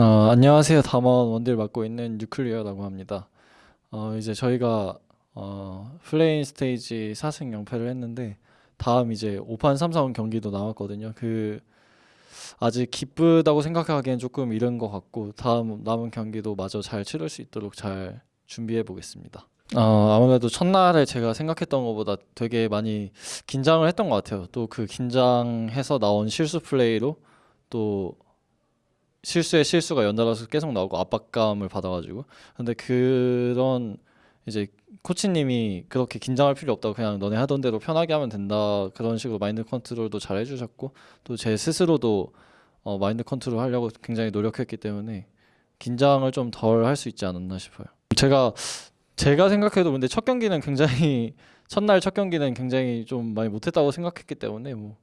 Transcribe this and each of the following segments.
어, 안녕하세요. 담원 원딜 맡고 있는 뉴클리어라고 합니다. 어, 이제 저희가 어, play-in stage 4승 0패를 했는데 다음 이제 5판 3선승 경기도 남았거든요. 그 아직 기쁘다고 생각하기엔 조금 이른 것 같고 다음 남은 경기도 마저 잘 치를 수 있도록 잘 준비해 보겠습니다. 어, 아무래도 첫날에 제가 생각했던 것보다 되게 많이 긴장을 했던 것 같아요. 또 그 긴장해서 나온 실수 플레이로 또 실수에 실수가 연달아서 계속 나오고 압박감을 받아가지고 근데 그런 이제 코치님이 그렇게 긴장할 필요 없다고 그냥 너네 하던 대로 편하게 하면 된다 그런 식으로 마인드 컨트롤도 잘 해주셨고 또 제 스스로도 어, 마인드 컨트롤 하려고 굉장히 노력했기 때문에 긴장을 좀 덜 할 수 있지 않았나 싶어요. 제가 제가 생각해도 근데 첫 경기는 굉장히 첫날 첫 경기는 굉장히 좀 많이 못했다고 생각했기 때문에 뭐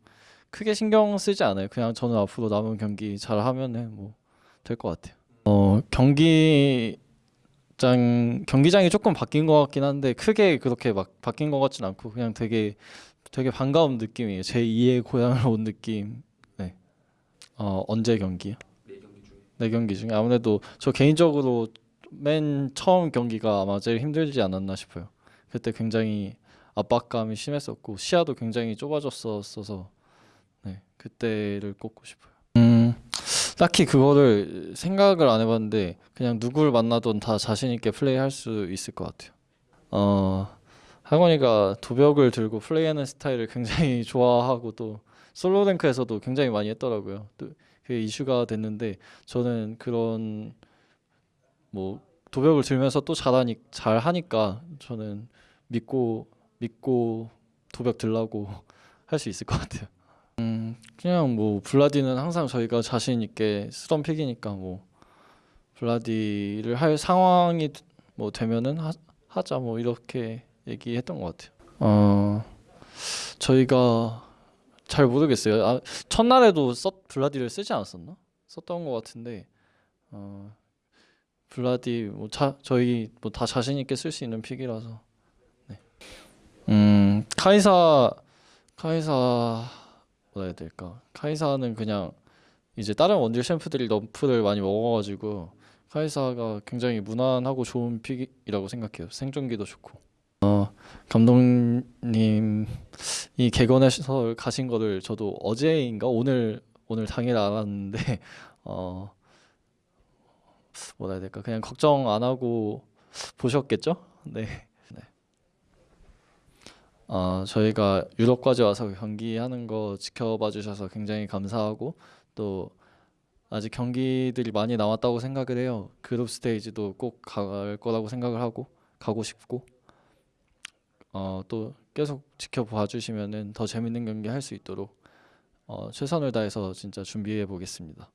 크게 신경 쓰지 않아요. 그냥 저는 앞으로 남은 경기 잘 하면은 뭐 될 것 같아요. 어 경기장 경기장이 조금 바뀐 것 같긴 한데 크게 그렇게 막 바뀐 것 같진 않고 그냥 되게 되게 반가운 느낌이에요. 제 2의 고향을 온 느낌. 네. 어 언제 경기요? 네 경기 중에 아무래도 저 개인적으로 맨 처음 경기가 아마 제일 힘들지 않았나 싶어요. 그때 굉장히 압박감이 심했었고 시야도 굉장히 좁아졌었어서 네 그때를 꼽고 싶어요. 음 딱히 그거를 생각을 안 해봤는데 그냥 누구를 만나든 다 자신 있게 플레이할 수 있을 것 같아요. 어 할머니가 도벽을 들고 플레이하는 스타일을 굉장히 좋아하고 또 솔로 랭크에서도 굉장히 많이 했더라고요. 또 그게 이슈가 됐는데 저는 그런 뭐 도벽을 들면서 또 잘하니 잘 하니까 저는 믿고 믿고 도벽 들라고 할 수 있을 것 같아요. 음 그냥 뭐 블라디는 항상 저희가 자신 있게 쓰던 픽이니까 뭐 블라디를 할 상황이 뭐 되면은 하, 하자 뭐 이렇게 얘기했던 것 같아요. 어 저희가 잘 모르겠어요. 아, 첫날에도 썼 블라디를 쓰지 않았었나? 썼던 것 같은데 어 블라디 뭐 자, 저희 뭐 다 자신 있게 쓸 수 있는 pick이라서 네. 음 카이사 카이사 해야 될까 카이사는 그냥 이제 다른 원딜 챔프들이 nerf를 많이 먹어가지고 카이사가 굉장히 무난하고 좋은 pick이라고 생각해요 생존기도 좋고 어 감독님이 개건해서 가신 거를 저도 어제인가 오늘 오늘 당일 알았는데 어 뭐라 해야 될까 그냥 걱정 안 하고 보셨겠죠? 네. 네. 어, 저희가 유럽까지 와서 경기하는 거 지켜봐 주셔서 굉장히 감사하고 또 아직 경기들이 많이 남았다고 생각을 해요. 그룹 스테이지도 꼭 갈 거라고 생각을 하고 가고 싶고 어, 또 계속 지켜봐 주시면은 더 재밌는 경기 할 수 있도록 어, 최선을 다해서 진짜 준비해 보겠습니다.